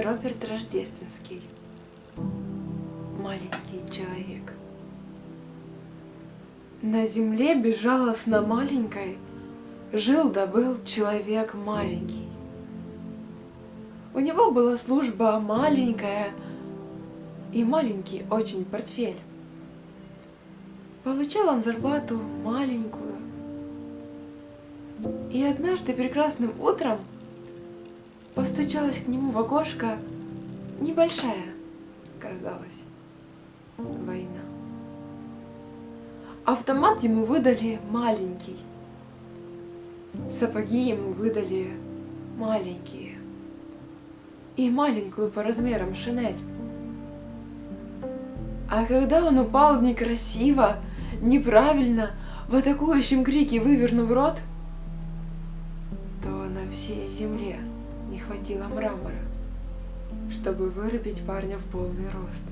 Роберт Рождественский. Маленький человек. На земле безжалостно маленькой Жил да был человек маленький. У него была служба маленькая И маленький очень портфель. Получал он зарплату маленькую. И однажды прекрасным утром Постучалась к нему в окошко небольшая, казалось, война. Автомат ему выдали маленький, сапоги ему выдали маленькие и маленькую по размерам шинель. А когда он упал некрасиво, неправильно, в атакующем крике вывернув рот, то на всей земле не хватило мрамора, чтобы вырубить парня в полный рост.